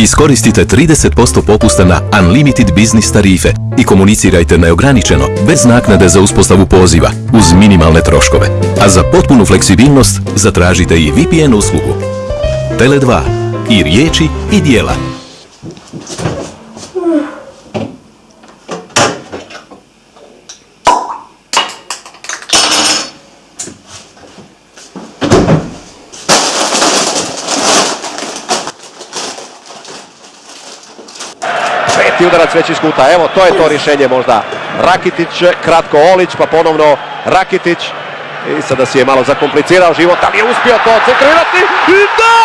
Iskoristite 30% popusta na Unlimited Business tarife i komunicirajte neograničeno, bez naknade za uspostavu poziva, uz minimalne troškove. A za potpunu fleksibilnost zatražite i VPN uslugu. Tele2. I riječi i dijela. Peti udarac već iz kuta, evo to je to rješenje možda. Rakitić, kratko Olić, pa ponovno Rakitić. I sada si je malo zakomplicirao život, ali je uspio to centrirati. I da!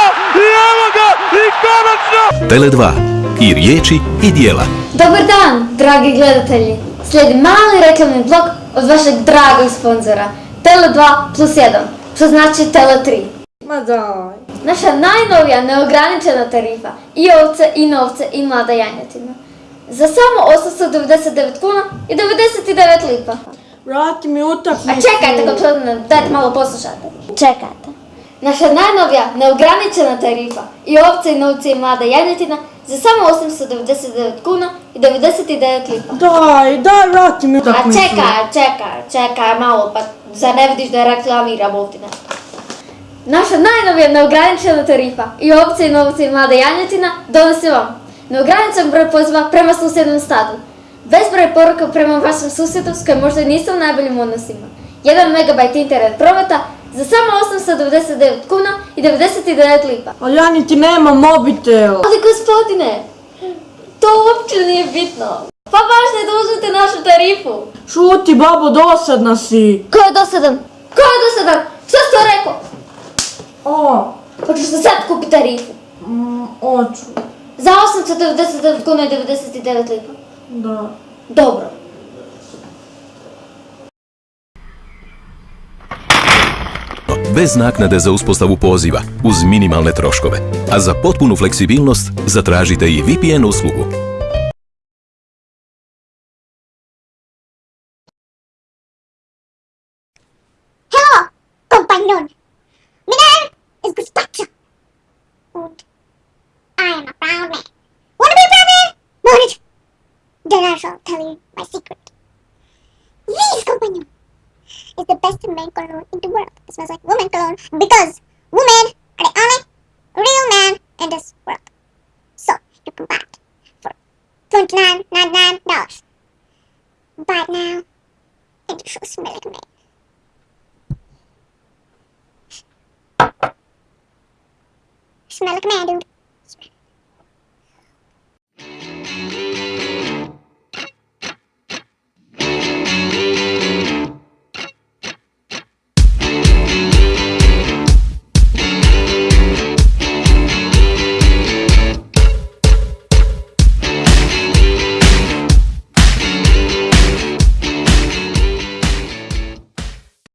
I evo ga! I konačno! Tele2. I riječi i dijela. Dobar dan, dragi gledatelji. Slijedi mali reklamni blok od vašeg dragog sponzora. Tele2 plus 1, što znači Tele3. Ma daj. Naša najnovija neograničena tarifa. I ovce, i novce, i mlada janjetina. Za samo 899 kuna i 99 lipa. Vrati mi utakmicu. A čekajte, gospodine, dajte malo poslušajte. Čekajte. Naša najnovija neograničena tarifa. I ovce, i novce, i mlada janjetina za samo 899 kuna i 99 lipa. Daj, daj, vrati mi A utakmicu. čekaj, čekaj, čekaj malo, pa zar ne vidiš da je reklamiram ovdje nešto? Naša najnovija neograničena tarifa i ovce i novce i mlada janjetina donosi vam neograničen broj poziva prema susjednom stadu. Bezbroj poruka prema vašem susjedu s kojim možda niste u najboljim odnosima. 1 MB internet prometa za samo 899 kuna i 99 lipa. Ali ja niti nemam mobitel. Ali gospodine, to uopće nije bitno. Pa je da uzmete našu tarifu. Šuti, babo, dosadna si. Ko je dosadan? Ko je dosadan? Što si to rekao? O, Hoćeš da sad kupi tarifu? mm, oću. Za 899 kuna i 99 lipa. Da. Dobro. Bez naknade za uspostavu poziva, uz minimalne troškove. A za potpunu fleksibilnost zatražite i VPN uslugu. Hello. Shall tell you my secret. This companion is the best man cologne in the world. It smells like woman cologne because women are the only real man in this world. So you can buy it for twenty-nine ninety-nine dollars. Buy it now, and you shall smell like a man. Smell like a man, dude.